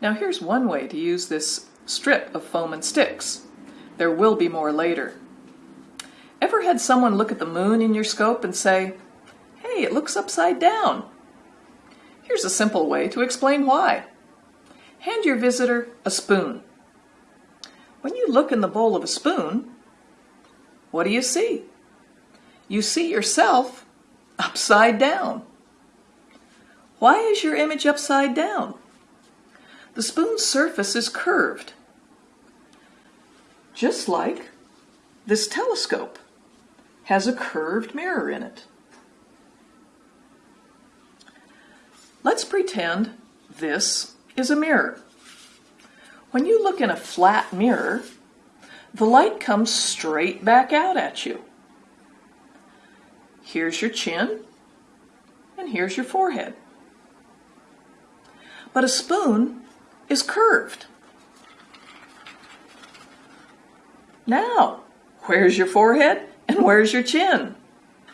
Now here's one way to use this strip of foam and sticks. There will be more later. Ever had someone look at the moon in your scope and say, hey, it looks upside down? Here's a simple way to explain why. Hand your visitor a spoon. When you look in the bowl of a spoon, what do you see? You see yourself upside down. Why is your image upside down? The spoon's surface is curved, just like this telescope has a curved mirror in it. Let's pretend this is a mirror. When you look in a flat mirror, the light comes straight back out at you. Here's your chin, and here's your forehead. But a spoon is curved. Now, where's your forehead and where's your chin?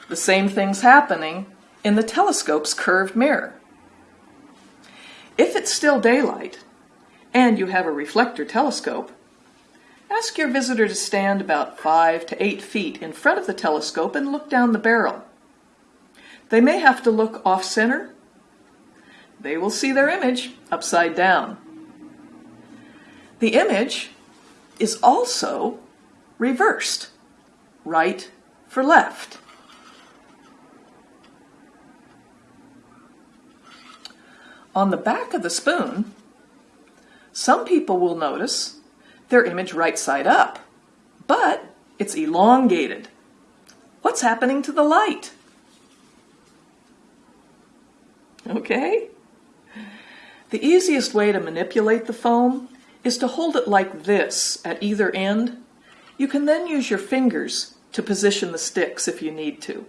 The same thing's happening in the telescope's curved mirror. If it's still daylight and you have a reflector telescope, ask your visitor to stand about five to eight feet in front of the telescope and look down the barrel. They may have to look off center. They will see their image upside down. The image is also reversed, right for left. On the back of the spoon, some people will notice their image right side up, but it's elongated. What's happening to the light? Okay? The easiest way to manipulate the foam is to hold it like this at either end. You can then use your fingers to position the sticks if you need to.